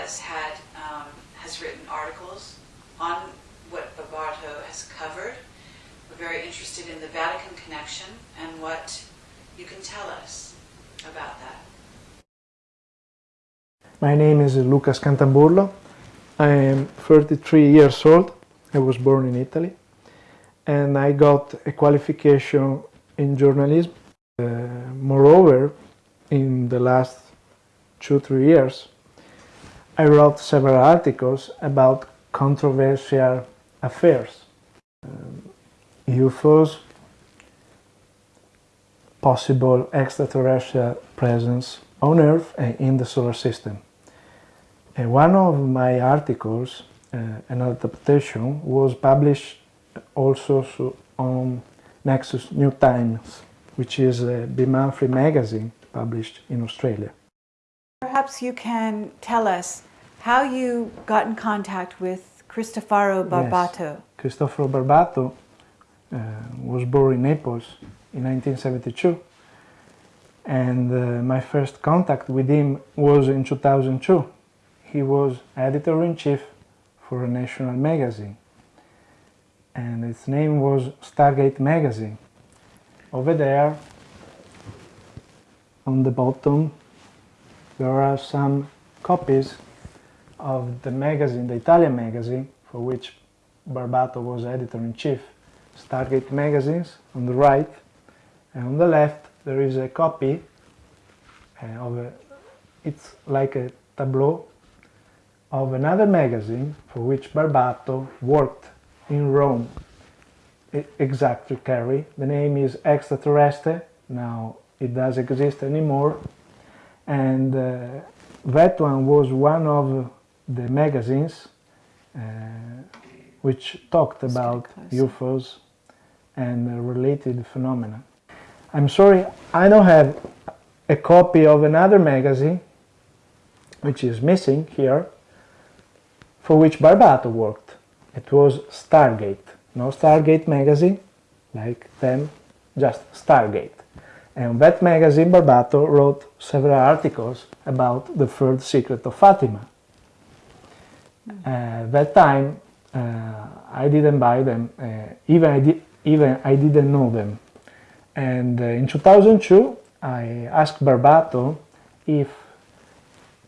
has had um, has written articles on what Barbato has covered. We're very interested in the Vatican connection and what you can tell us about that. My name is Luca Scantamburlo. I am 33 years old. I was born in Italy and I got a qualification in journalism. Uh, moreover, in the last two, three years, I wrote several articles about controversial affairs. Um, UFOs, possible extraterrestrial presence on Earth and in the solar system. And one of my articles, uh, an adaptation, was published also on Nexus New Times, which is a bi-monthly magazine published in Australia. Perhaps you can tell us how you got in contact with Cristoforo Barbato. Cristoforo Barbato uh, was born in Naples in 1972 and uh, my first contact with him was in 2002. He was editor-in-chief for a national magazine and its name was Stargate Magazine. Over there on the bottom there are some copies of the magazine, the Italian magazine, for which Barbato was editor-in-chief. Stargate magazines on the right, and on the left there is a copy uh, of a, it's like a tableau of another magazine for which Barbato worked in Rome. Exactly, Kerry. The name is Extraterrestre. Now it doesn't exist anymore. And uh, that one was one of the magazines uh, which talked about. UFOs and related phenomena. I'm sorry, I don't have a copy of another magazine, which is missing here, for which Barbato worked. It was Stargate, no Stargate magazine, like them, just Stargate. And that magazine, Barbato, wrote several articles about the third secret of Fatima. Uh, that time, uh, I didn't buy them, uh, even, I di- even I didn't know them. And uh, in 2002, I asked Barbato if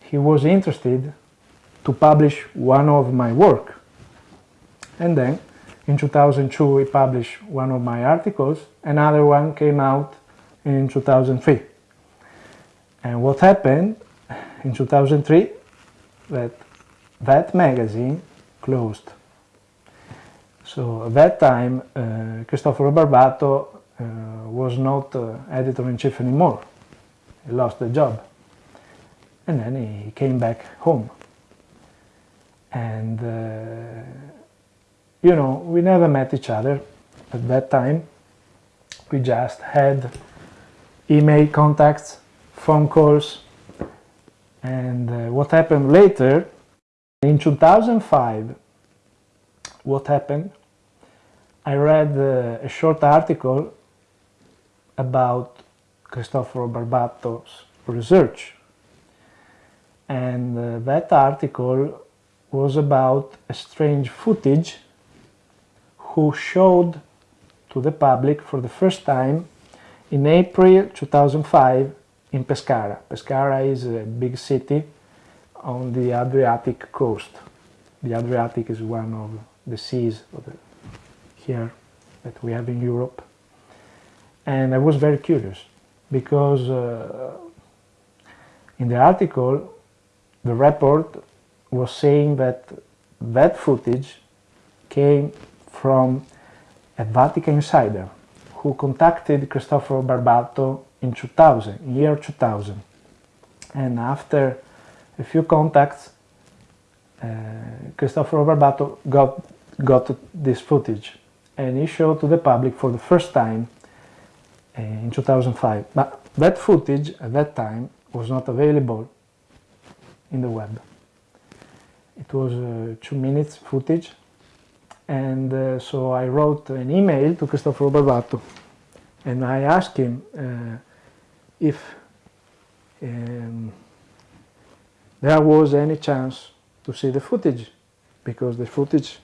he was interested to publish one of my work. And then in 2002 he published one of my articles, another one came out in 2003. And what happened in 2003 that that magazine closed. So at that time uh, Cristoforo Barbato uh, was not uh, editor-in-chief anymore. He lost the job. And then he came back home. And uh, you know, we never met each other at that time. We just had email contacts, phone calls, and uh, what happened later, in 2005, what happened, I read uh, a short article about Cristoforo Barbato's research. And uh, that article was about a strange footage who showed to the public for the first time in April 2005 in Pescara. Pescara is a big city on the Adriatic coast. The Adriatic is one of the seas of the, here that we have in Europe. And I was very curious because uh, in the article the report was saying that that footage came from a Vatican insider who contacted Cristoforo Barbato in 2000, year 2000. And after a few contacts, uh, Cristoforo Barbato got, got this footage and he showed to the public for the first time uh, in 2005. But that footage at that time was not available in the web. It was uh, two minutes footage and uh, so I wrote an email to Cristoforo Barbato and I asked him uh, if um, there was any chance to see the footage because the footage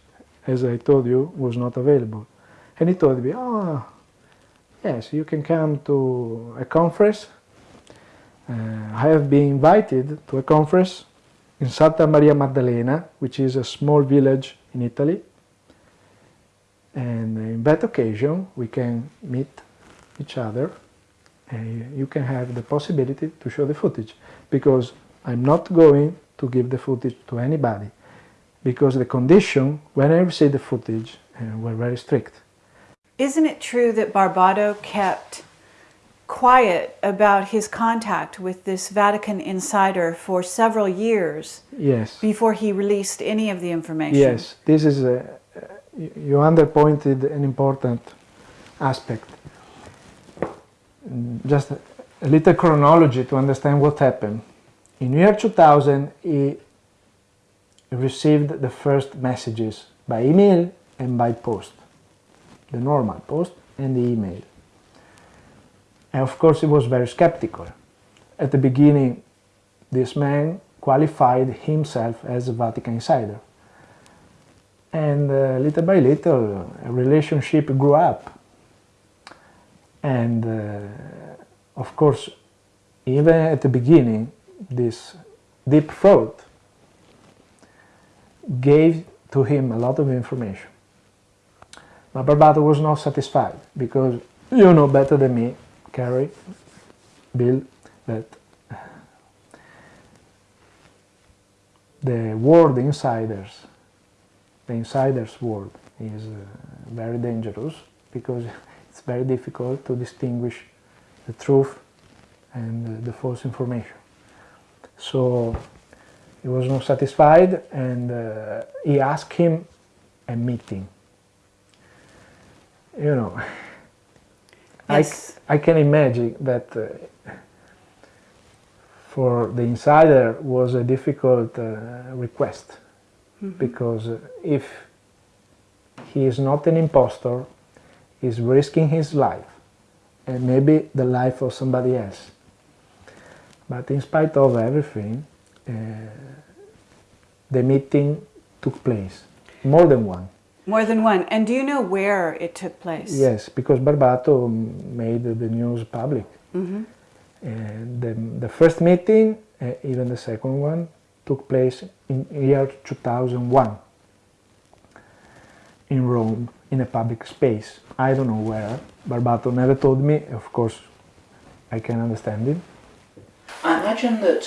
as I told you was not available. And he told me oh yes you can come to a conference. Uh, I have been invited to a conference in Santa Maria Maddalena which is a small village in Italy and in that occasion we can meet each other and you can have the possibility to show the footage because I'm not going to give the footage to anybody because the condition when I received the footage uh, were very strict. Isn't it true that Barbato kept quiet about his contact with this Vatican insider for several years Yes. before he released any of the information? Yes, this is a, you underpointed an important aspect. Just a little chronology to understand what happened. In year 2000, he received the first messages by email and by post, the normal post and the email. And of course, he was very skeptical. At the beginning, this man qualified himself as a Vatican insider and uh, little by little a relationship grew up. And uh, of course even at the beginning this deep throat gave to him a lot of information. But Barbato was not satisfied because you know better than me Kerry Bill that the world insiders the insider's world is uh, very dangerous because it's very difficult to distinguish the truth and the false information. So he was not satisfied and uh, he asked him a meeting. You know, Yes. I, I can imagine that uh, for the insider was a difficult uh, request because uh, if he is not an impostor, he's risking his life and maybe the life of somebody else. But in spite of everything, uh, the meeting took place, more than one. More than one. And do you know where it took place? Yes, because Barbato made the news public. And the, the first meeting, uh, even the second one, took place in year 2001 in Rome in a public space. I don't know where. Barbato never told me. Of course, I can understand it. I imagine that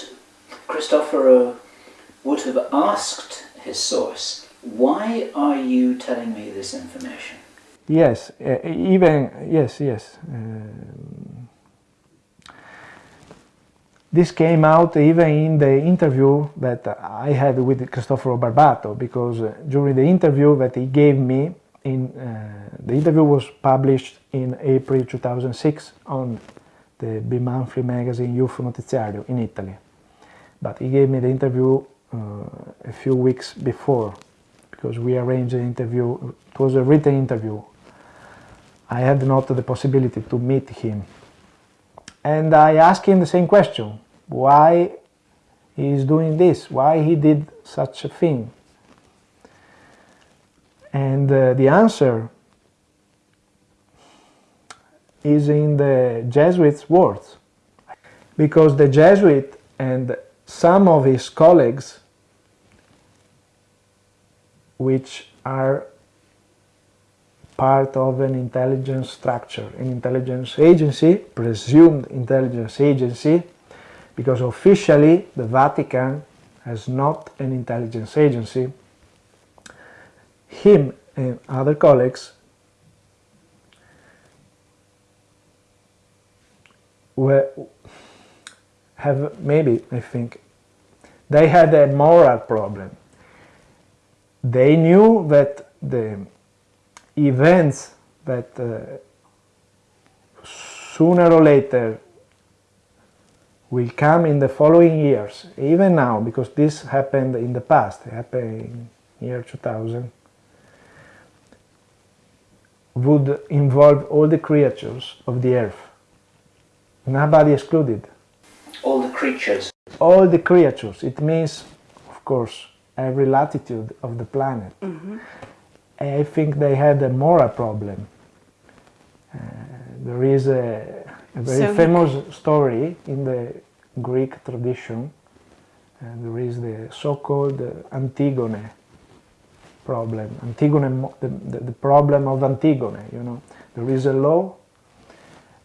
Cristoforo would have asked his source, why are you telling me this information? Yes, uh, even yes, yes. Um, this came out even in the interview that I had with Cristoforo Barbato because uh, during the interview that he gave me, in uh, the interview was published in April 2006 on the bi-monthly magazine UFO Notiziario in Italy. But he gave me the interview uh, a few weeks before because we arranged the interview. It was a written interview. I had not the possibility to meet him. And I asked him the same question, why he is doing this, why he did such a thing. And uh, the answer is in the Jesuits' words. Because the Jesuit and some of his colleagues, which are part of an intelligence structure, an intelligence agency, presumed intelligence agency, because officially the Vatican has not an intelligence agency. Him and other colleagues were, have maybe I think they had a moral problem. They knew that the events that uh, sooner or later will come in the following years, even now, because this happened in the past, it happened in year 2000, would involve all the creatures of the earth, nobody excluded. All the creatures. All the creatures, it means, of course, every latitude of the planet. I think they had a moral problem. Uh, there is a, a very So famous story in the Greek tradition. and there is the so-called uh, Antigone problem. Antigone, the, the, the problem of Antigone. You know, there is a law,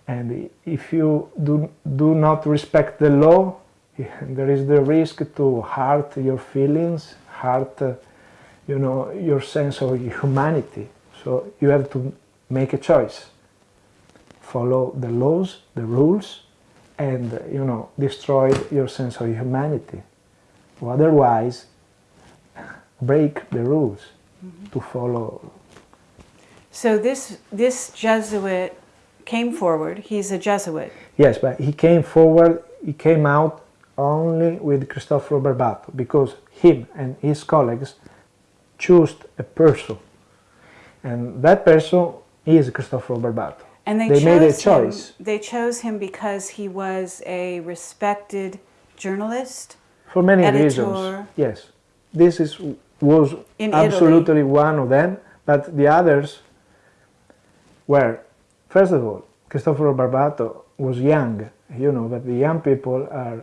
and if you do do not respect the law, there is the risk to hurt your feelings, hurt, uh, you know, your sense of humanity. So you have to make a choice. Follow the laws, the rules, and you know, destroy your sense of humanity. Or otherwise, break the rules mm-hmm. to follow. So this this Jesuit came forward. He's a Jesuit. Yes, but he came forward. He came out only with Cristoforo Barbato because him and his colleagues chose a person, and that person is Cristoforo Barbato. And they, They chose made a him- choice. They chose him because he was a respected journalist. For many Editor. reasons. Yes, this is was In absolutely one of them, but the others were, first of all, Cristoforo Barbato was young. You know that the young people are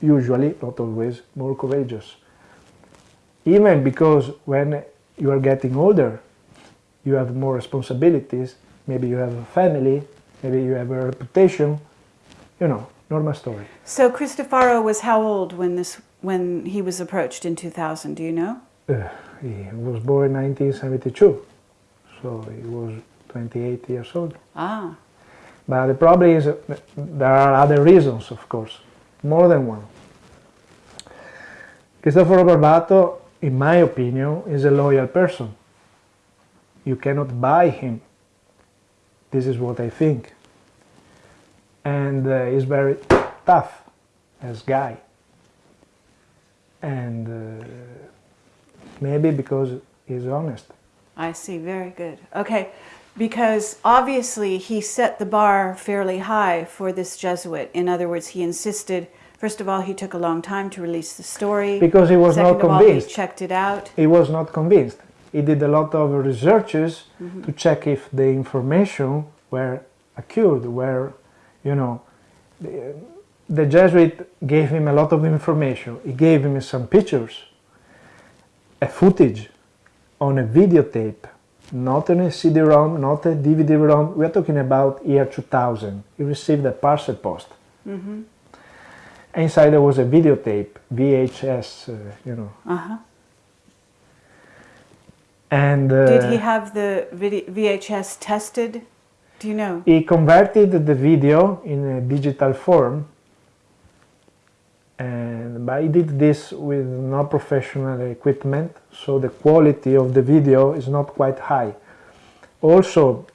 usually, not always, more courageous. Even because when you are getting older, you have more responsibilities. Maybe you have a family. Maybe you have a reputation. You know, normal story. So Cristoforo was how old when this when he was approached in 2000? Do you know? Uh, he was born in 1972, so he was 28 years old. Ah, But the problem is uh, there are other reasons, of course, more than one. Cristoforo Barbato, in my opinion, is a loyal person. You cannot buy him. This is what I think. And uh, he's very tough as guy. And uh, maybe because he's honest. I see. Very good. Okay, because obviously he set the bar fairly high for this Jesuit. In other words, he insisted. First of all, he took a long time to release the story. Because he was Second not of all, he checked it out. he was not convinced. He did a lot of researches to check if the information were accurate, were, you know, the, the Jesuit gave him a lot of information. He gave him some pictures, a footage on a videotape, not on a CD-ROM, not a DVD-ROM. We are talking about year 2000. He received a parcel post. Inside there was a videotape, VHS, uh, you know, Uh huh. And uh, Did he have the VHS tested? Do you know? he converted the video in a digital form and but he did this with no professional equipment so the quality of the video is not quite high also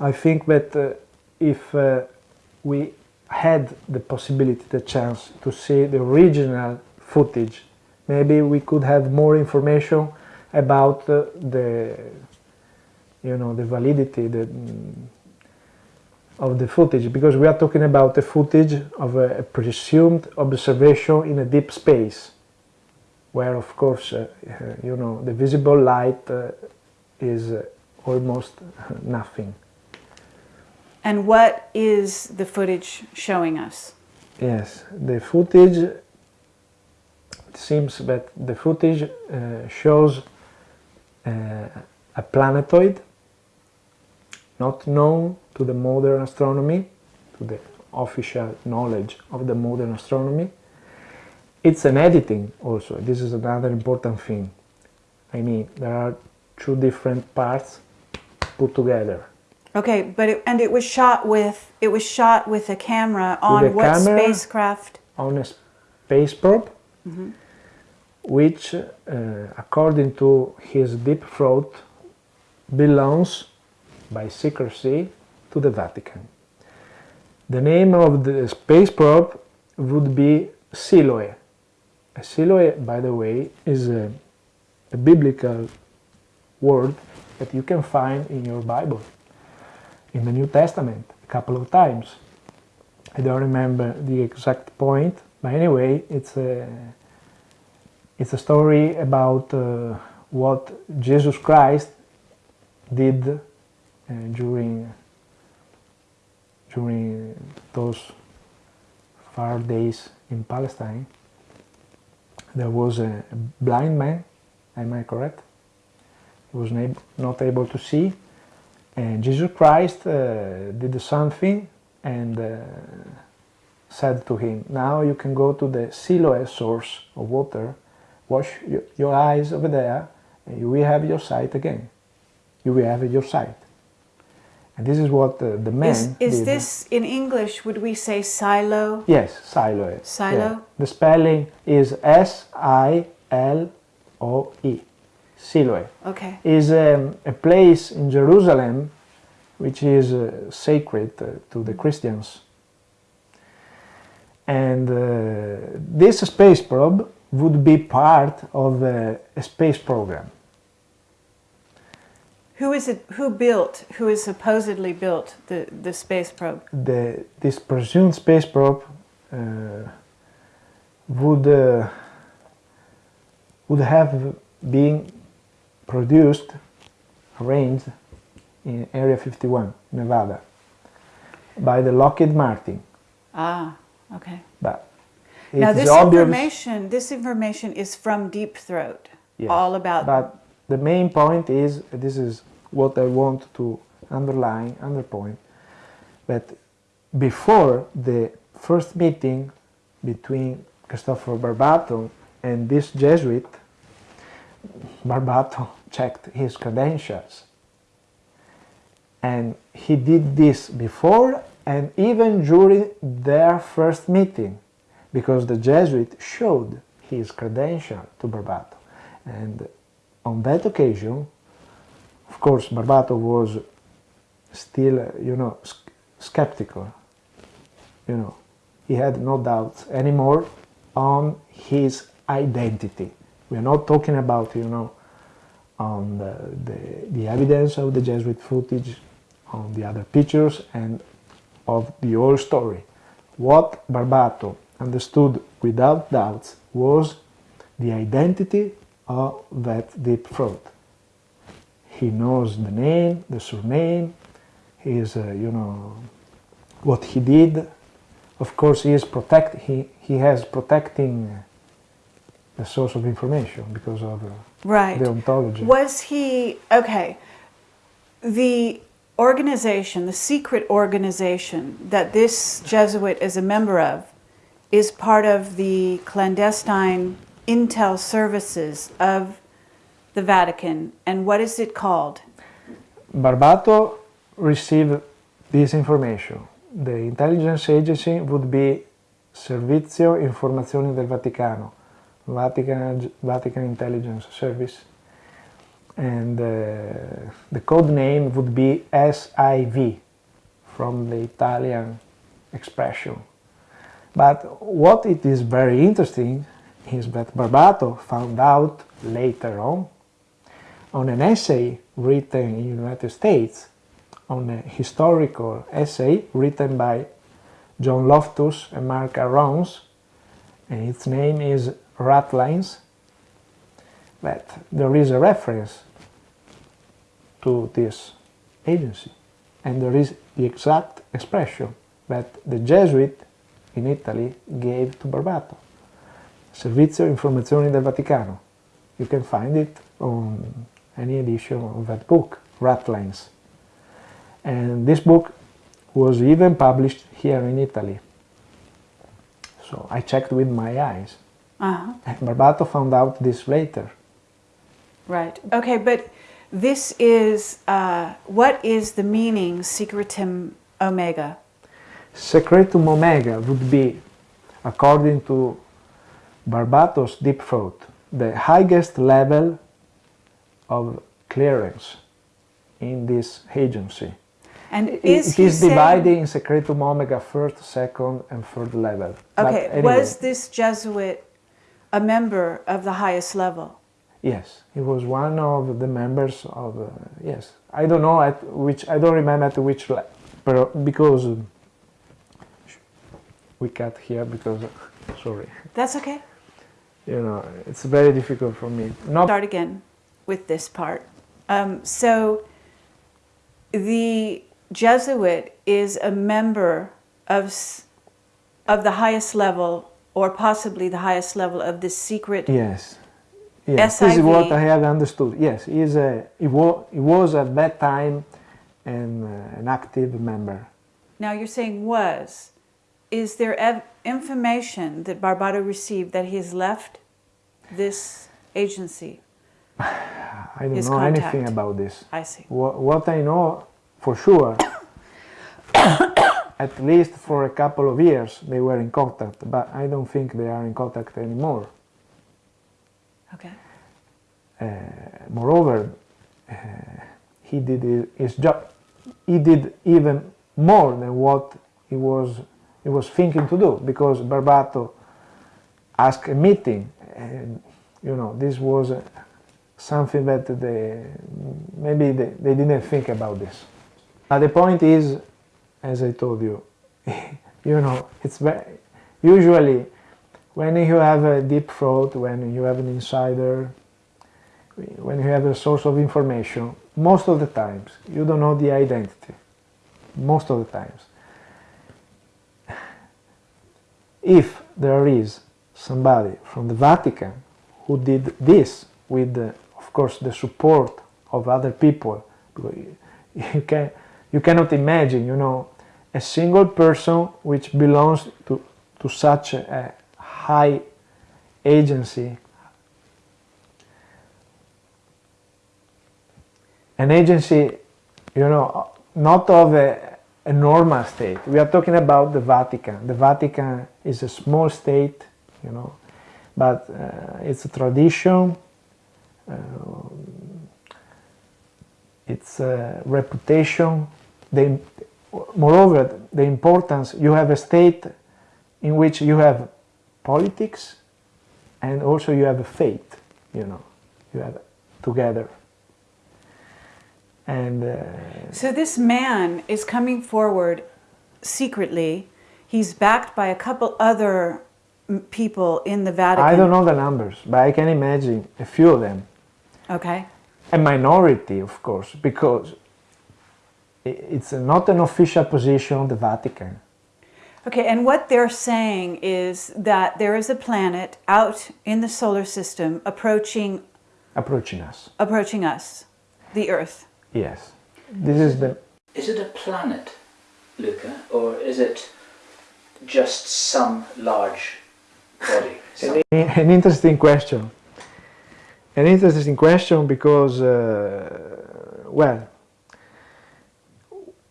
i think that uh, if uh, we had the possibility the chance to see the original footage maybe we could have more information about uh, the you know the validity the, mm, of the footage because we are talking about the footage of a, a presumed observation in a deep space where of course uh, uh, you know the visible light uh, is uh, almost nothing And what is the footage showing us? yes the footage it seems that the footage uh, shows uh, a planetoid not known to the modern astronomy, to the official knowledge of the modern astronomy. It's an editing also. This is another important thing. I mean, there are two different parts put together. Okay, but it, and it was shot with it was shot with a camera on what camera. spacecraft? on a space probe, which, uh, according to his deep throat, belongs by secrecy to the Vatican. The name of the space probe would be Siloe. A Siloe, by the way, is a, a biblical word that you can find in your Bible, in the New Testament, a couple of times. I don't remember the exact point, but anyway, it's a it's a story about uh, what Jesus Christ did uh, during during those far days in Palestine. There was a blind man, am I correct? He was not able to see, and Jesus Christ uh, did something and uh, said to him, Now you can go to the Siloe source of water, wash your, eyes over there, and you will have your sight again. You will have your sight. And this is what uh, the man Is, is this in English? Would we say silo? Yes, Siloe. Silo? Yeah. The spelling is S I L O E. Siloe Okay. is um, a place in Jerusalem which is uh, sacred uh, to the Christians. And uh, this space probe would be part of uh, a space program. Who is it? Who built? Who is supposedly built the the space probe? The, this presumed space probe uh, would, uh, would have been produced, arranged in Area 51, Nevada, by the Lockheed Martin. Ah, okay. But now this information, this information is from Deep Throat, Yes, all about. But the main point is this is what I want to underline, underpoint, that before the first meeting between Christopher Barbato and this Jesuit, Barbato checked his credentials. And he did this before and even during their first meeting, because the Jesuit showed his credential to Barbato. And on that occasion, of course, Barbato was still, you know, skeptical. You know, he had no doubts anymore on his identity. We are not talking about, you know, on the, the, the evidence of the Jesuit footage, on the other pictures, and of the whole story. What Barbato understood without doubts was the identity of that deep throat. He knows the name, the surname, his, uh, you know, what he did. Of course, he is protect. He he has protecting the source of information because of uh, right. the ontology. Was he okay? The organization, the secret organization that this Jesuit is a member of, is part of the clandestine intel services of the Vatican. And what is it called? Barbato received this information. The intelligence agency would be Servizio Informazioni del Vaticano, Vatican, Vatican Intelligence Service, and uh, the code name would be SIV from the Italian expression. But what it is very interesting is that Barbato found out later on on an essay written in the United States, on a historical essay written by John Loftus and Mark Aarons, and its name is Ratlines, that there is a reference to this agency, and there is the exact expression that the Jesuit in Italy gave to Barbato. Servizio Informazioni del Vaticano. You can find it on any edition of that book, Ratlines. And this book was even published here in Italy. So I checked with my eyes. Uh-huh. And Barbato found out this later. Right. Okay, but this is uh, what is the meaning secretum omega? Secretum Omega would be, according to Barbatos Deep Throat, the highest level of clearance in this agency. And It- is it is divided in Secretum Omega first, second, and third level. Okay, anyway, was this Jesuit a member of the highest level? Yes, he was one of the members of. Uh, yes, I don't know at which. I don't remember at which, le- pero- because we cut here because. Sorry, That's okay. you know it's very difficult for me. Not Start again with this part. Um, so, the Jesuit is a member of of the highest level, or possibly the highest level of this secret. yes, yes. This is what I have understood. Yes, he is a. He, wa- he was at that time an uh, an active member. Now you're saying was. Is there ev- information that Barbato received that he has left this agency? I don't His know anything about this. I see. What, what I know for sure, at least for a couple of years, they were in contact, but I don't think they are in contact anymore. Okay. Uh, moreover, uh, he did his job. He did even more than what he was he was thinking to do because Barbato asked a meeting, and you know this was uh, something that they maybe they, they didn't think about this. But the point is, as I told you, you know, it's very, usually when you have a deep throat, when you have an insider, when you have a source of information, most of the times you don't know the identity. Most of the times. If there is somebody from the Vatican who did this with, the, of course, the support of other people, you- can you cannot imagine, you know, a single person which belongs to to such a, a high agency an agency, you know, not of a, a normal state. We are talking about the Vatican. The Vatican is a small state, you know, but uh, it's a tradition, uh, it's a reputation. The, moreover, the importance, you have a state in which you have politics and also you have a faith, you know, you have together. And uh, So this man is coming forward secretly. He's backed by a couple other people in the Vatican. I don't know the numbers, but I can imagine a few of them. Okay. A minority, of course, because it's not an official position of the Vatican. Okay, and what they're saying is that there is a planet out in the solar system approaching approaching us. approaching us, the Earth. Yes. This is the Is it a planet, Luca, or is it just some large body? Some- an, an interesting question. An interesting question because, uh, well,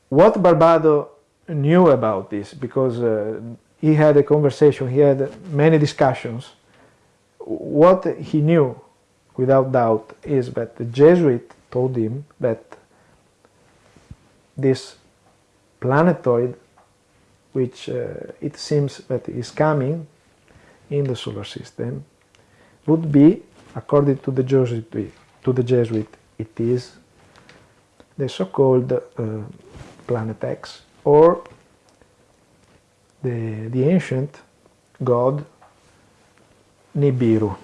what Barbato knew about this, because uh, he had a conversation, he had many discussions. What he knew, without doubt, is that the Jesuit told him that this planetoid, which uh, it seems that is coming in the solar system, would be, according to the Jesuit, to the Jesuit, it is the so-called uh, planet X, or the, the ancient god Nibiru,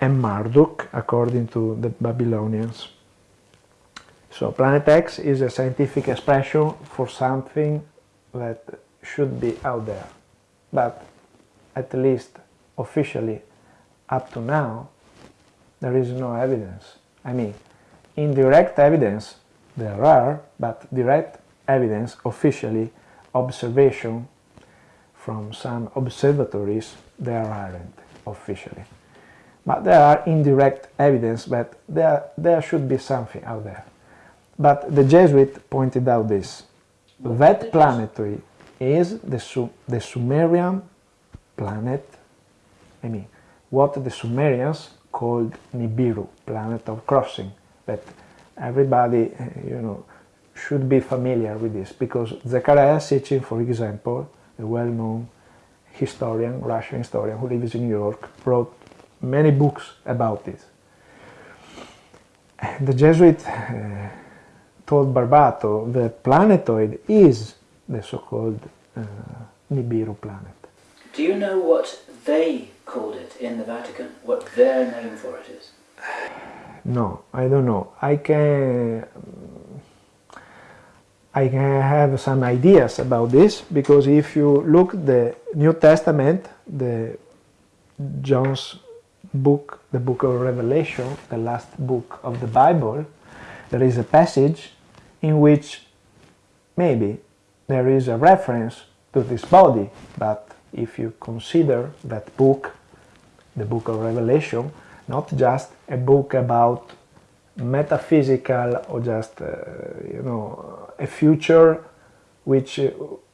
and Marduk, according to the Babylonians. So planet X is a scientific expression for something that should be out there. But at least officially up to now, there is no evidence. I mean, indirect evidence there are, but direct evidence, officially, observation from some observatories, there aren't officially. but there are indirect evidence that there, there should be something out there. But the Jesuit pointed out this. What that planetary is the, Su- the Sumerian planet, I mean, what the Sumerians called Nibiru, planet of crossing. That everybody, uh, you know, should be familiar with this because Zecharia Sitchin, for example, a well-known historian, Russian historian who lives in New York, wrote many books about this. The Jesuit uh, told Barbato the planetoid is the so-called uh, Nibiru planet. Do you know what they called it in the Vatican? What their name for it is? No, I don't know. I can I can have some ideas about this because if you look the New Testament, the John's book, the book of Revelation, the last book of the Bible, there is a passage in which maybe there is a reference to this body, but if you consider that book, the book of Revelation, not just a book about metaphysical or just uh, you know a future which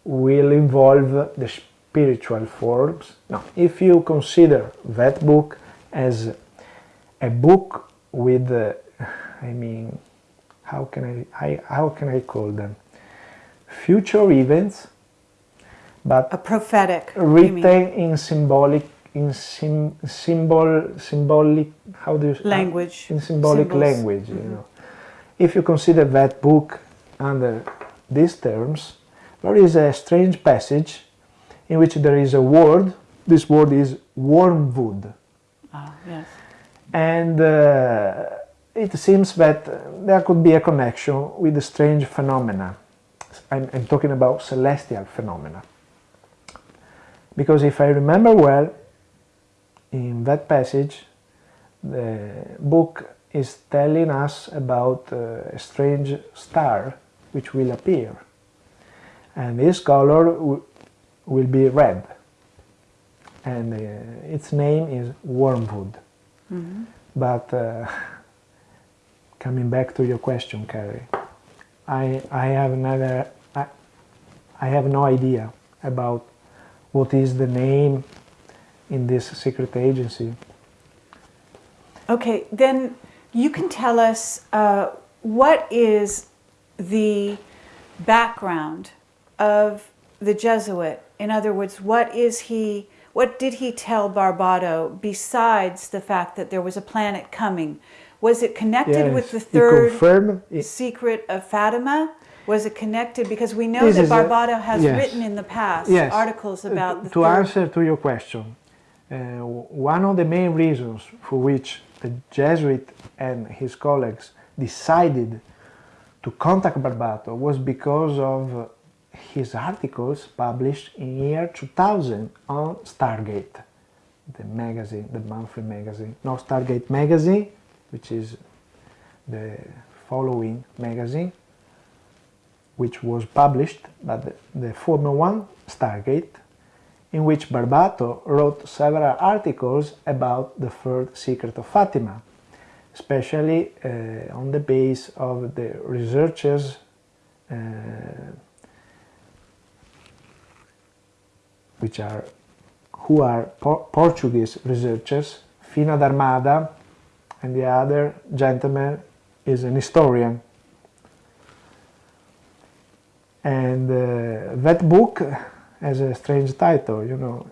will involve the spiritual forms. No, if you consider that book as a book with, uh, I mean, how can I, I how can I call them? Future events, but A prophetic. written in symbolic in sim, symbol symbolic how do you Language, in symbolic symbols. language you know if you consider that book under these terms there is a strange passage in which there is a word this word is wormwood Ah, yes. and uh, it seems that there could be a connection with the strange phenomena. I'm, I'm talking about celestial phenomena. Because if I remember well, in that passage, the book is telling us about uh, a strange star which will appear. And this color will be red. And uh, its name is wormwood. But uh, coming back to your question, Kerry, I, I have never, I, I have no idea about what is the name in this secret agency. Okay, then you can tell us uh, what is the background of the Jesuit. In other words, what is he? What did he tell Barbato besides the fact that there was a planet coming? Was it connected with the third it- secret of Fatima? Was it connected because we know This that Barbato has yes. written in the past Yes. articles Uh, about the to third. answer to your question, uh, one of the main reasons for which the Jesuit and his colleagues decided to contact Barbato was because of his articles published in year 2000 on Stargate, the magazine, the monthly magazine. No, Stargate magazine, which is the following magazine, which was published by the, the former one, Stargate, in which Barbato wrote several articles about the third secret of Fatima, especially uh, on the base of the researchers uh, which are who are Por- Portuguese researchers, Fina d'Armada, and the other gentleman is an historian. And uh, that book has a strange title, you know,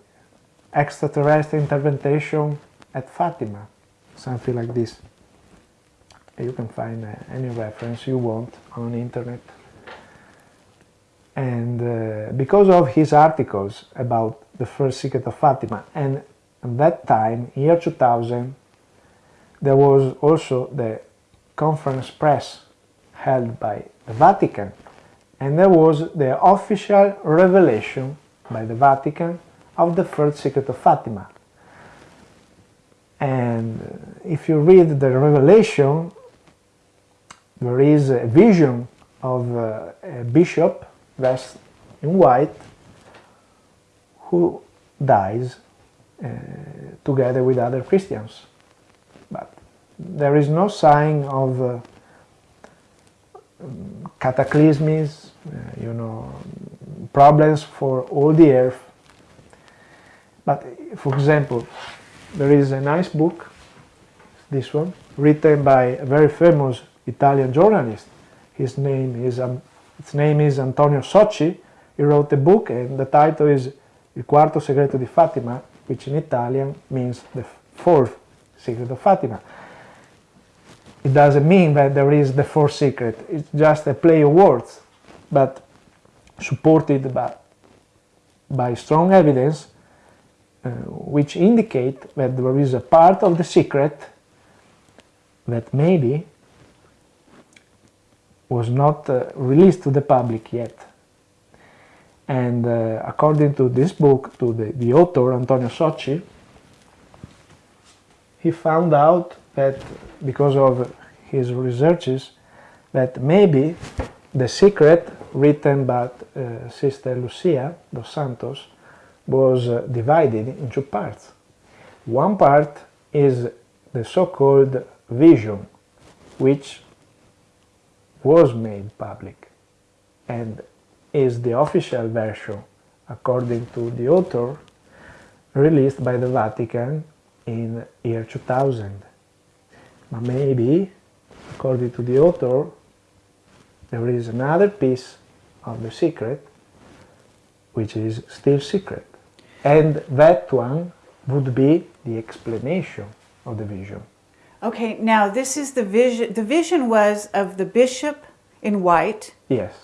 Extraterrestrial Intervention at Fatima, something like this. You can find uh, any reference you want on internet. And uh, because of his articles about the first secret of Fatima, and at that time, year 2000, there was also the conference press held by the Vatican, and there was the official revelation by the Vatican of the first secret of Fatima. And uh, if you read the revelation, there is a vision of uh, a bishop dressed in white who dies uh, together with other Christians. There is no sign of uh, cataclysms, uh, you know, problems for all the earth. But for example, there is a nice book, this one, written by a very famous Italian journalist. His name is um, its name is Antonio Socci. He wrote a book, and the title is Il quarto segreto di Fatima, which in Italian means the fourth secret of Fatima. It doesn't mean that there is the fourth secret. It's just a play of words, but supported by, by strong evidence uh, which indicate that there is a part of the secret that maybe was not uh, released to the public yet. And uh, according to this book, to the, the author, Antonio Socci, he found out that because of his researches, that maybe the secret written by uh, Sister Lucia dos Santos was uh, divided in two parts. One part is the so-called vision, which was made public and is the official version, according to the author, released by the Vatican in year 2000. But maybe, according to the author, there is another piece of the secret which is still secret. And that one would be the explanation of the vision. Okay, now this is the vision. The vision was of the bishop in white Yes,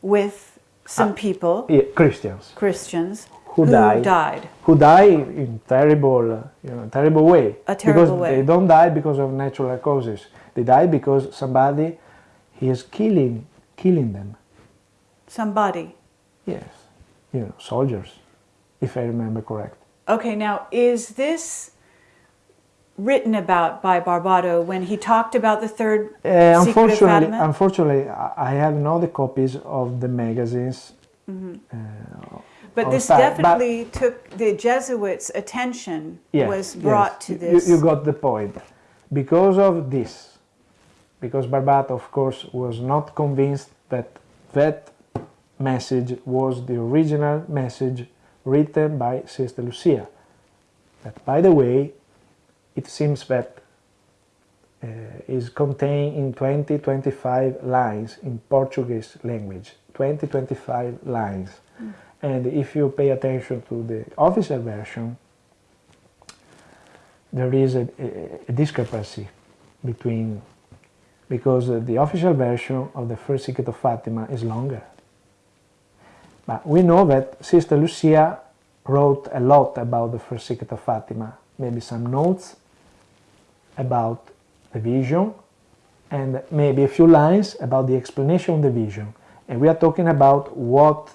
with some Ah. people, yeah, Christians Christians, Who died. died. who die in terrible, you know, terrible way. A terrible because way. they don't die because of natural causes. They die because somebody he is killing, killing them. Somebody. Yes, you know, soldiers, if I remember correct. Okay, now is this written about by Barbato when he talked about the third Uh, unfortunately, unfortunately, I have no the copies of the magazines. Mm-hmm. uh, But this but- definitely took the Jesuits' attention Yes, was yes. brought to You- this. You, got the point. Because of this, because Barbato, of course, was not convinced that that message was the original message written by Sister Lucia. That, by the way, it seems that uh, is contained in 20 25 lines in Portuguese language. 20 25 lines. And if you pay attention to the official version, there is a, a, discrepancy between because the official version of the first secret of Fatima is longer. But we know that Sister Lucia wrote a lot about the first secret of Fatima, maybe some notes about the vision and maybe a few lines about the explanation of the vision. And we are talking about what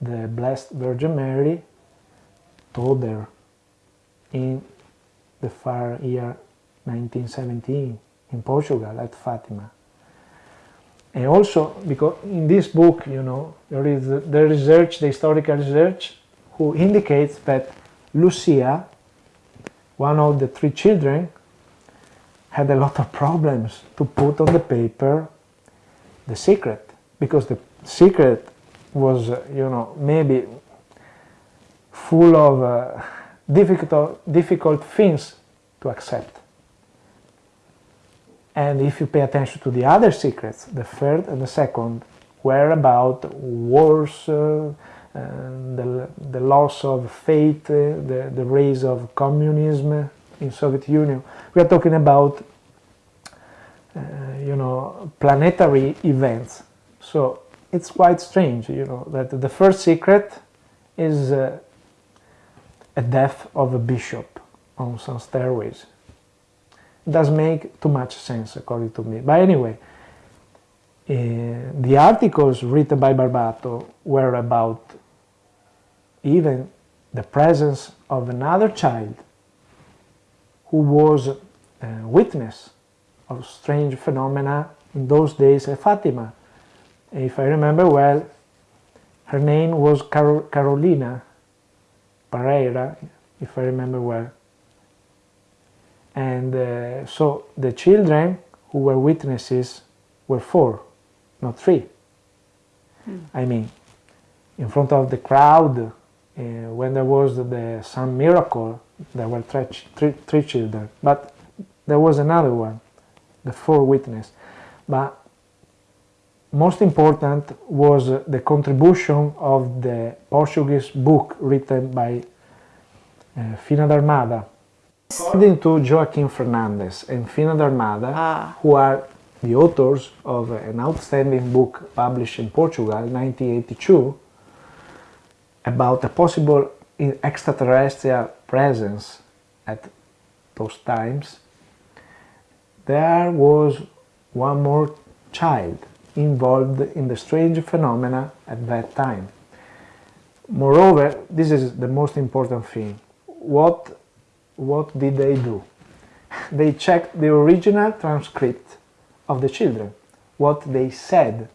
the Blessed Virgin Mary told her in the far year 1917 in Portugal at Fatima. And also because in this book, you know, there is the, research, the historical research, who indicates that Lucia, one of the three children, had a lot of problems to put on the paper the secret because the secret was, you know, maybe full of uh, difficult, difficult things to accept. And if you pay attention to the other secrets, the third and the second were about wars, uh, the, the loss of faith, uh, the, the rise of communism in Soviet Union. We are talking about, uh, you know, planetary events. So it's quite strange, you know, that the first secret is uh, a death of a bishop on some stairways. It does make too much sense according to me. But anyway, uh, the articles written by Barbato were about even the presence of another child who was a witness of strange phenomena in those days at Fatima. If I remember well, her name was Car- Carolina Pereira, if I remember well. And uh, so the children who were witnesses were four, not three. I mean, in front of the crowd, uh, when there was the some miracle, there were three, three, three children, but there was another one, the four witness. But most important was the contribution of the Portuguese book written by uh, Fina d'Armada. According to Joaquim Fernandes and Fina d'Armada, Ah. who are the authors of an outstanding book published in Portugal in 1982 about a possible extraterrestrial presence at those times, there was one more child involved in the strange phenomena at that time. Moreover, this is the most important thing. What, what did they do? They checked the original transcript of the children, what they said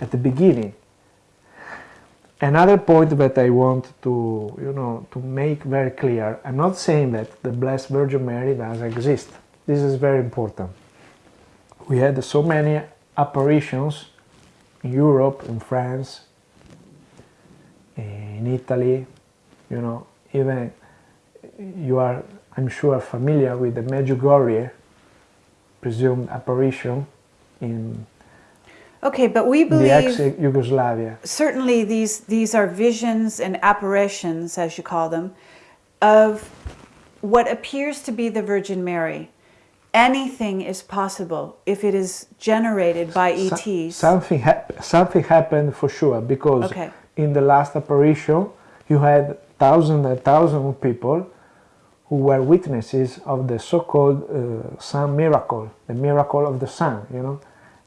at the beginning. Another point that I want to, you know, to make very clear, I'm not saying that the Blessed Virgin Mary does exist. This is very important. We had so many apparitions in Europe, in France, in Italy, you know, even you are, I'm sure, familiar with the Medjugorje presumed apparition in Okay, but we the believe Yugoslavia. certainly these these are visions and apparitions, as you call them, of what appears to be the Virgin Mary. Anything is possible if it is generated by ETs. something, hap- something happened for sure because Okay. in the last apparition you had thousands and thousands of people who were witnesses of the so-called uh, sun miracle, the miracle of the sun, you know.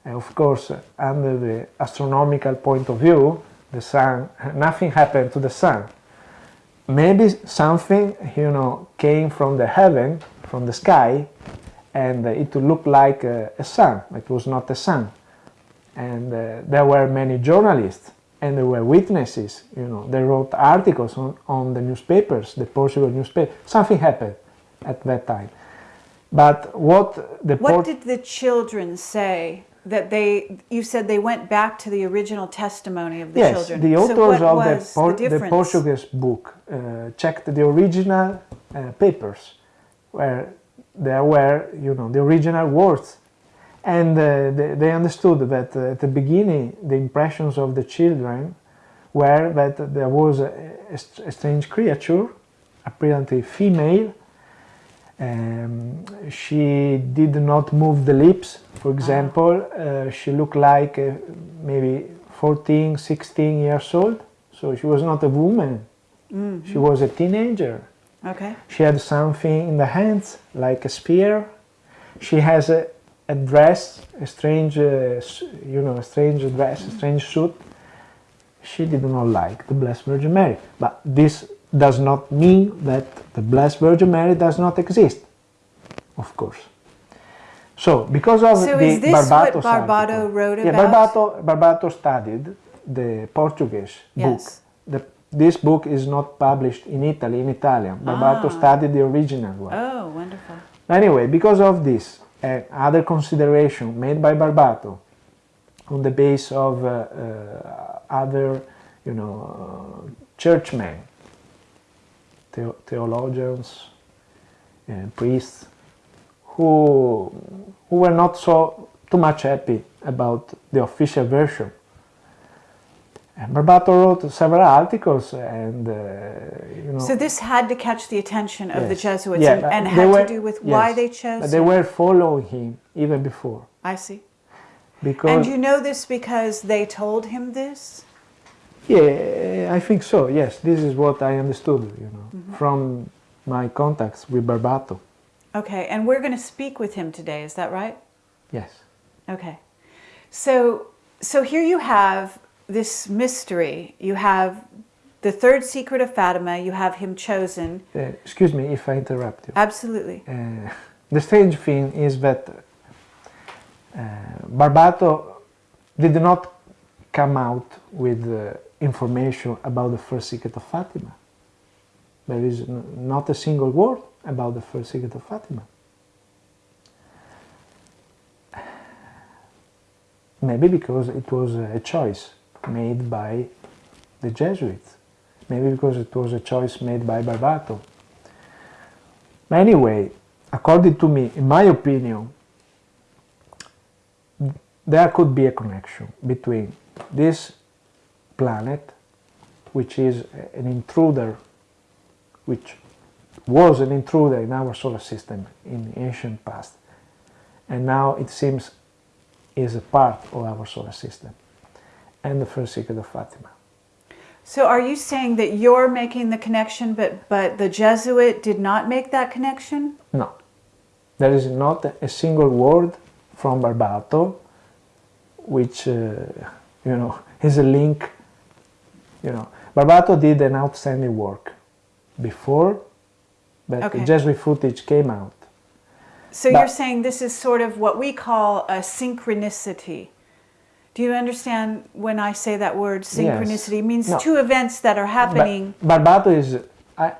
And of course, under the astronomical point of view, the sun, nothing happened to the sun. Maybe something, you know, came from the heaven, from the sky, and uh, it looked like a, a sun. It was not a sun and uh, there were many journalists and there were witnesses you know they wrote articles on, on the newspapers the portugal newspaper something happened at that time but what the what did the children say that they? You said they went back to the original testimony of the yes children. the authors what of the, Por- the portuguese book uh, checked the original uh, papers where there were you know the original words. And uh, they, they understood that uh, at the beginning the impressions of the children were that there was a, a strange creature apparently female. Um, she did not move the lips for example. Uh, she looked like uh, maybe 14 16 years old. So she was not a woman. She was a teenager Okay. she had something in the hands, like a spear. She has a, a dress, a strange, uh, you know, a strange dress, a strange suit. She did not like the Blessed Virgin Mary. But this does not mean that the Blessed Virgin Mary does not exist, of course. So, because of So the is this what Barbato article- wrote yeah, about? Barbato, Barbato studied the Portuguese book. Yes. The, this book is not published in Italy, in Italian. Barbato Ah. studied the original one. Oh, wonderful. Anyway, because of this and other consideration made by Barbato on the base of uh, uh, other, you know, uh, churchmen, theo- theologians, uh, priests, who who were not so too much happy about the official version. And Barbato wrote several articles, and uh, you know. So this had to catch the attention of the Jesuits Yeah, and, and had were- to do with why they chose But they were following him even before I see. because And you know this because they told him this? yeah, I think so. Yes, this is what I understood. You know, Mm-hmm. from my contacts with Barbato. Okay, and we're going to speak with him today, is that right? Yes, Okay. So so here you have this mystery. You have the third secret of Fatima, you have him chosen. Uh, excuse me if I interrupt you. Absolutely. Uh, the strange thing is that uh, Barbato did not come out with uh, information about the first secret of Fatima. There is not a single word about the first secret of Fatima. Maybe because it was a choice made by the Jesuits. Maybe because it was a choice made by Barbato. But anyway, according to me, in my opinion, there could be a connection between this planet, which is an intruder, which was an intruder in our solar system in the ancient past, and now it seems is a part of our solar system, and the first secret of Fatima. So are you saying that you're making the connection, but, but the Jesuit did not make that connection? No, there is not a single word from Barbato which, uh, you know, is a link. You know, Barbato did an outstanding work before, but Okay. the Jesuit footage came out. So But- you're saying this is sort of what we call a synchronicity. Do you understand when I say that word synchronicity? It means No. two events that are happening. But Barbato is,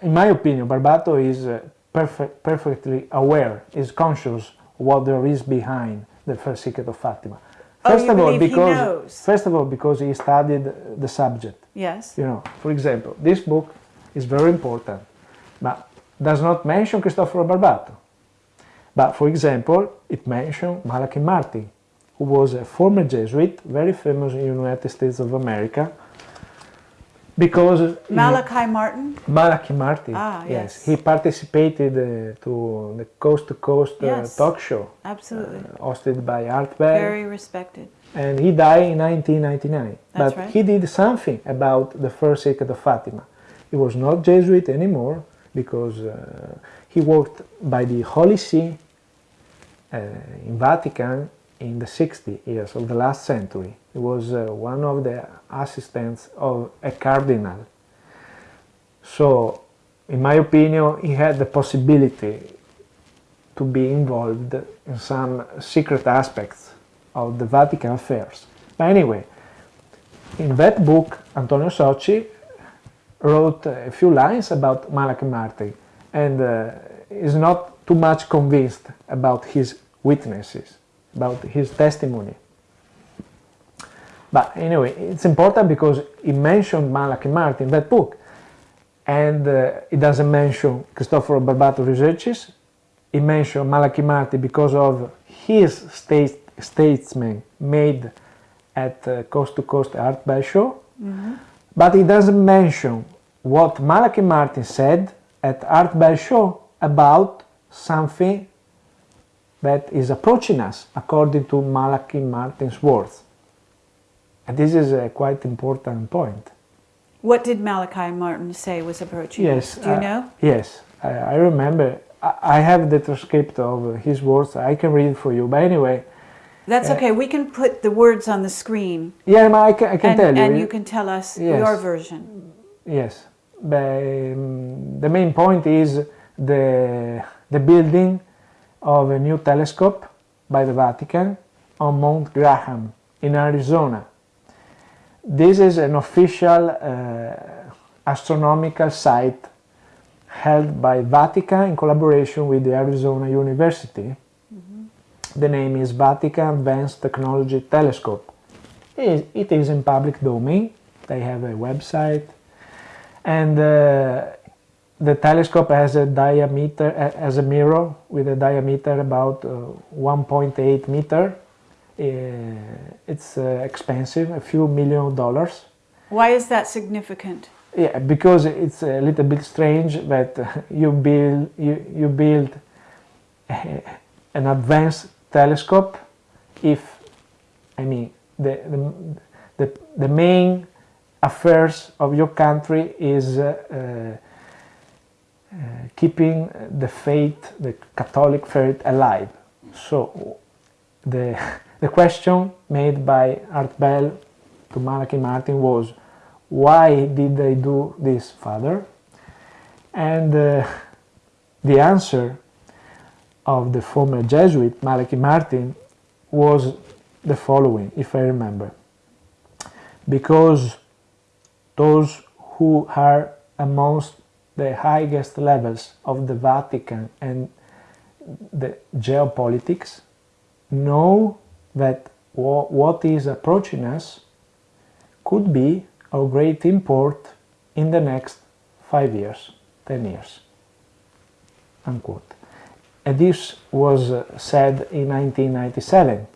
in my opinion, Barbato is uh, perfect, perfectly aware, is conscious what there is behind the first secret of Fatima. Oh, First you of all, because first of all, because he studied the subject. yes. You know, for example, this book is very important, but does not mention Cristoforo Barbato. But for example, it mentions Malachi Martin, who was a former Jesuit, very famous in the United States of America, because Malachi Martin? Malachi Martin, Ah, yes. he participated uh, to the Coast to Coast uh, Yes. talk show Absolutely. hosted by Art Bell Very respected. and he died in 1999. That's but right. he did something about the first secret of Fatima. He was not Jesuit anymore because uh, he worked by the Holy See uh, in Vatican in the 60 years of the last century. He was uh, one of the assistants of a cardinal. So, in my opinion, he had the possibility to be involved in some secret aspects of the Vatican affairs. But anyway, in that book, Antonio Socci wrote a few lines about Malachi Martin and uh, is not too much convinced about his witnesses, about his testimony. But anyway, it's important because he mentioned Malachi Martin in that book, and uh, it doesn't mention Cristoforo Barbato researches. He mentioned Malachi Martin because of his state, statesman made at uh, Coast to Coast Art Bell Show, but he doesn't mention what Malachi Martin said at Art Bell Show about something that is approaching us according to Malachi Martin's words. And this is a quite important point. What did Malachi Martin say was approaching? Yes. us? Do you uh, know? Yes, I, I remember. I, I have the transcript of his words. I can read it for you. But anyway, That's uh, okay. We can put the words on the screen yeah, I can, I can and, tell you. and you can tell us Yes. your version. Yes, but, um, the main point is the, the building of a new telescope by the Vatican on Mount Graham in Arizona. This is an official uh, astronomical site held by Vatican in collaboration with the Arizona University. The name is Vatican Advanced Technology Telescope. It is- it is in public domain. They have a website, and uh, the telescope has a diameter as a mirror with a diameter about uh, 1.8 meter. Uh, it's uh, expensive, a few million dollars. Why is that significant? Yeah, because it's a little bit strange that you build you, you build a- an advanced telescope if I mean the the, the, the main affairs of your country is uh, keeping the faith, the Catholic faith alive. So the the question made by Art Bell to Malachi Martin was, why did they do this, Father? And uh, the answer of the former Jesuit Malachi Martin was the following, if I remember. Because those who are amongst the highest levels of the Vatican and the geopolitics know that what is approaching us could be of great import in the next five years, ten years. Unquote. And this was uh, said in 1997.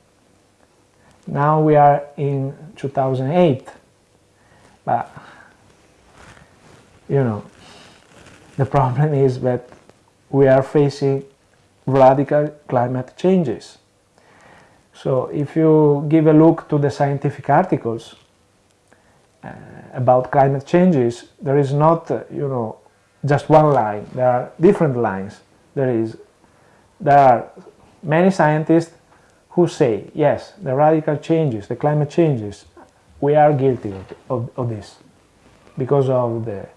Now we are in 2008. But, you know, the problem is that we are facing radical climate changes. So if you give a look to the scientific articles uh, about climate changes, there is not, uh, you know, just one line. There are different lines. There is, there are many scientists who say, yes, the radical changes, the climate changes, we are guilty of, of, of this because of the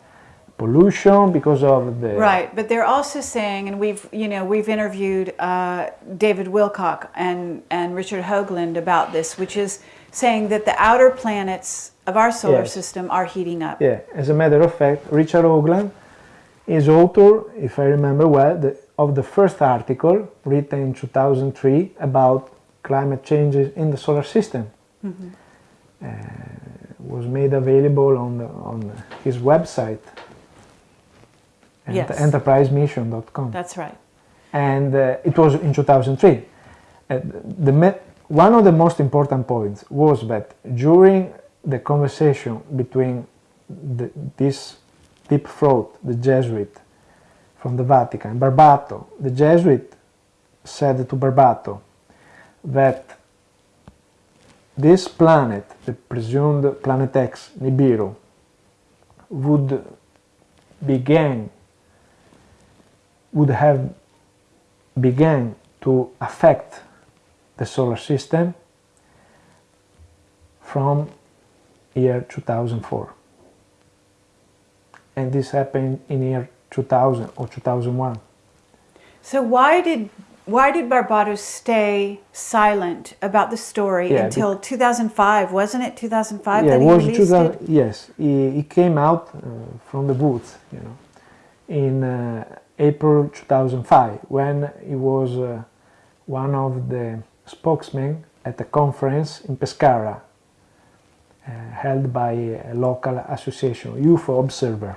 pollution, because of the Right, but they're also saying, and we've you know we've interviewed uh, David Wilcock and and Richard Hoagland about this, which is saying that the outer planets of our solar Yes. system are heating up. Yeah, as a matter of fact, Richard Hoagland is author, if I remember well, the, of the first article written in 2003 about climate changes in the solar system. Uh, was made available on the, on his website, ent- Yes. enterprisemission.com. That's right. and uh, it was in 2003. Uh, the one of the most important points was that during the conversation between the, this deep throat, the Jesuit from the Vatican, Barbato, the Jesuit said to Barbato that this planet, the presumed planet X, Nibiru, would begin, would have began to affect the solar system from year 2004 and this happened in year 2000 or 2001 So why did why did Barbados stay silent about the story Yeah, until 2005? Wasn't it 2005 yeah that he was released 2000 it? yes he, he came out uh, from the woods you know in uh, april 2005 when he was uh, one of the spokesmen at a conference in pescara uh, held by a local association ufo observer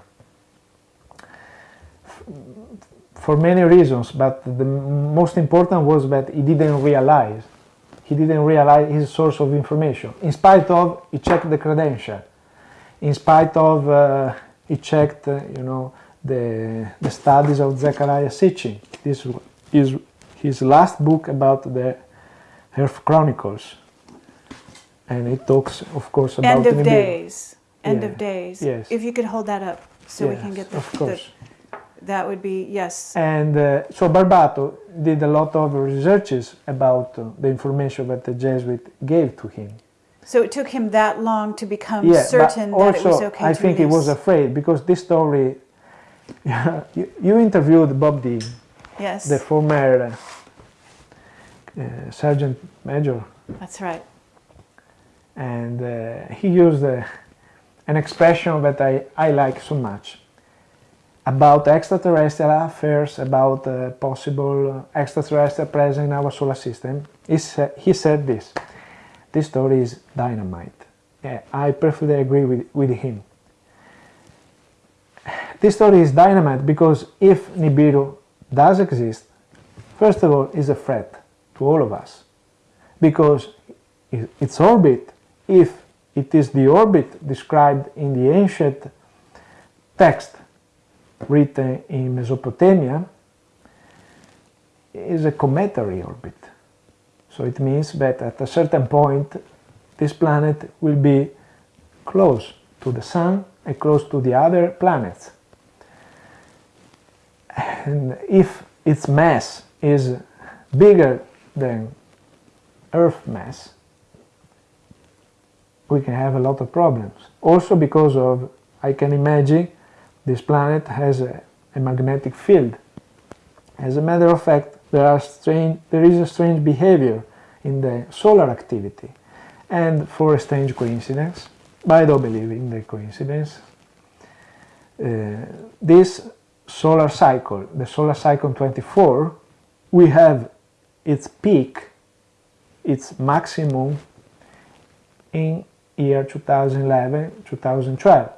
for many reasons, but the most important was that he didn't realize, he didn't realize his source of information. In spite of, he checked the credential. In spite of, uh, he checked, uh, you know, the, the studies of Zecharia Sitchin. This is his last book about the Earth Chronicles. And it talks, of course, about End of Nibiru. days. End Yeah. of days. Yes. If you could hold that up so we can get the, of the course. that would be yes. And uh, so Barbato did a lot of researches about uh, the information that the Jesuit gave to him. So it took him that long to become Yeah, certain that also it was okay I think he was afraid because this story. you, you interviewed Bob Dean, yes, the former uh, sergeant major, that's right. and uh, he used uh, an expression that I, I like so much about extraterrestrial affairs, about uh, possible extraterrestrial presence in our solar system. He, sa- he said this this story is dynamite. Yeah, I perfectly agree with, with him. This story is dynamite because if Nibiru does exist, first of all, is a threat to all of us because its orbit, if it is the orbit described in the ancient text written in Mesopotamia, is a cometary orbit. So it means that at a certain point, this planet will be close to the Sun and close to the other planets. And if its mass is bigger than Earth mass, we can have a lot of problems. Also because of, I can imagine, this planet has a, a magnetic field. As a matter of fact, there, are strange, there is a strange behavior in the solar activity. And for a strange coincidence, but I don't believe in the coincidence, uh, this solar cycle, the solar cycle 24, we have its peak, its maximum in year 2011, 2012.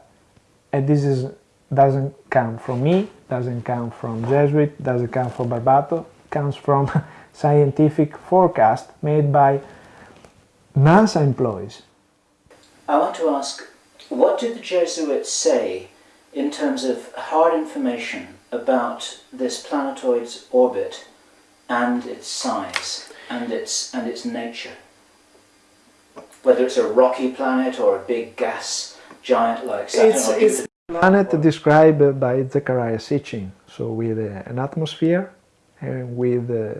And this is doesn't come from me, doesn't come from Jesuit, doesn't come from Barbato, comes from scientific forecast made by NASA employees. I want to ask, what did the Jesuits say in terms of hard information about this planetoid's orbit and its size and its and its nature? Whether it's a rocky planet or a big gas giant like Saturn It's, or it's planet described by Zecharia Sitchin, so with uh, an atmosphere and with uh,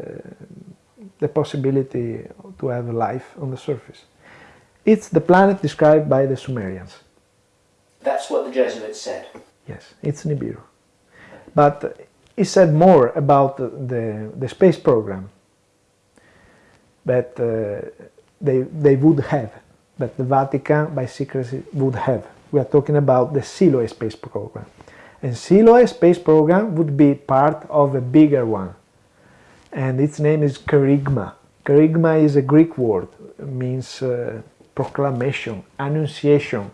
the possibility to have life on the surface. It's the planet described by the Sumerians. That's what the Jesuits said. Yes, it's Nibiru. But he said more about the, the, the space program that uh, they, they would have, that the Vatican by secrecy would have. We are talking about the Siloe space program. And Siloe space program would be part of a bigger one. And its name is Kerygma. Kerygma is a Greek word, means uh, proclamation, annunciation,